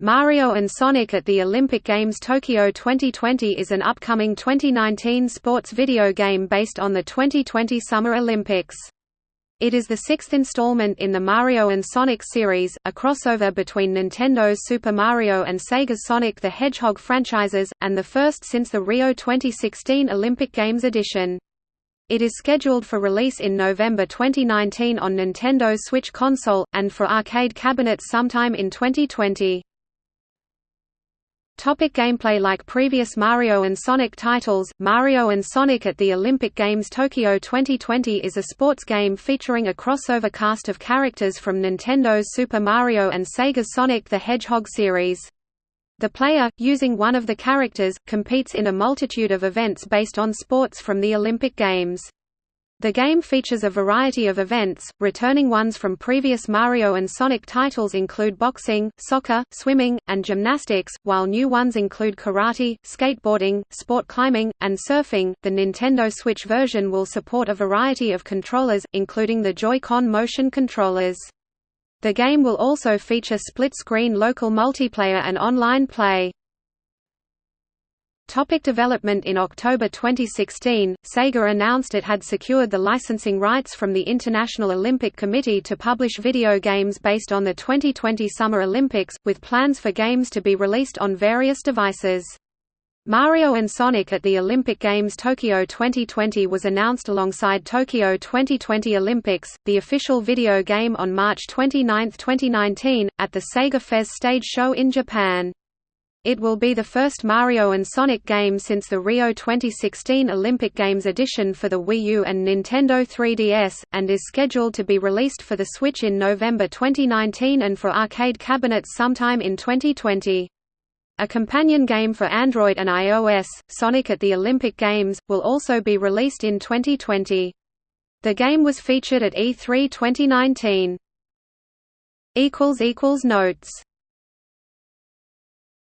Mario and Sonic at the Olympic Games Tokyo 2020 is an upcoming 2019 sports video game based on the 2020 Summer Olympics. It is the sixth installment in the Mario and Sonic series, a crossover between Nintendo's Super Mario and Sega's Sonic the Hedgehog franchises, and the first since the Rio 2016 Olympic Games edition. It is scheduled for release in November 2019 on Nintendo Switch console, and for arcade cabinets sometime in 2020. Topic gameplay Like previous Mario and Sonic titles, Mario and Sonic at the Olympic Games Tokyo 2020 is a sports game featuring a crossover cast of characters from Nintendo's Super Mario and Sega's Sonic the Hedgehog series. The player, using one of the characters, competes in a multitude of events based on sports from the Olympic Games. The game features a variety of events, returning ones from previous Mario and Sonic titles include boxing, soccer, swimming, and gymnastics, while new ones include karate, skateboarding, sport climbing, and surfing. The Nintendo Switch version will support a variety of controllers, including the Joy-Con motion controllers. The game will also feature split-screen local multiplayer and online play. Topic development In October 2016, Sega announced it had secured the licensing rights from the International Olympic Committee to publish video games based on the 2020 Summer Olympics, with plans for games to be released on various devices. Mario and Sonic at the Olympic Games Tokyo 2020 was announced alongside Tokyo 2020 Olympics, the official video game on March 29, 2019, at the Sega Fes stage show in Japan. It will be the first Mario and Sonic game since the Rio 2016 Olympic Games edition for the Wii U and Nintendo 3DS, and is scheduled to be released for the Switch in November 2019 and for arcade cabinets sometime in 2020. A companion game for Android and iOS, Sonic at the Olympic Games, will also be released in 2020. The game was featured at E3 2019. Notes